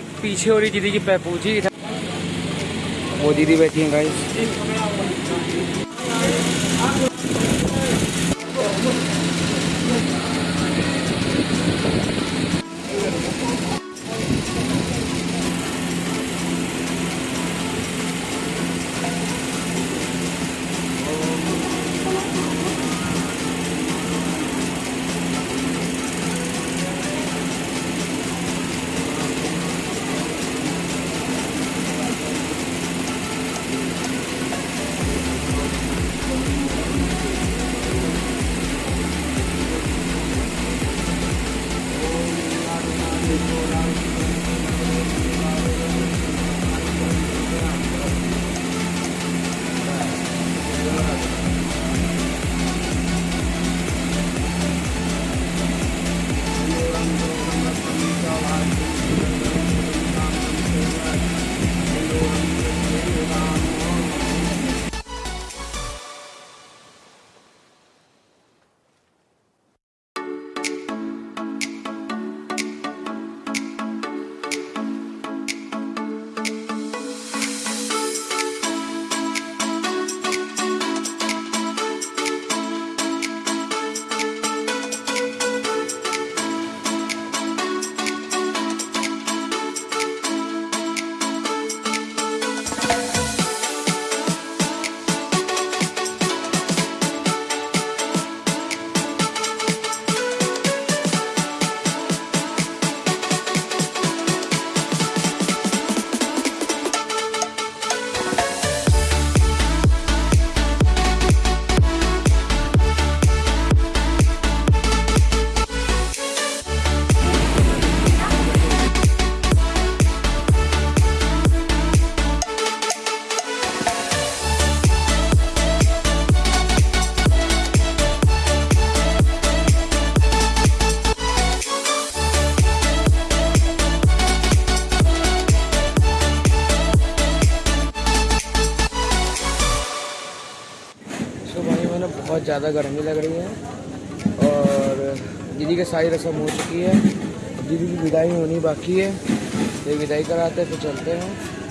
पीछे हो रही दीदी की पैपूजी वो दीदी बैठी है गाइस मैंने बहुत ज़्यादा गर्मी लग रही है और दीदी के सारी रस्म हो चुकी है। दीदी की विदाई होनी बाकी है। तो विदाई कराते हैं, फिर चलते हैं।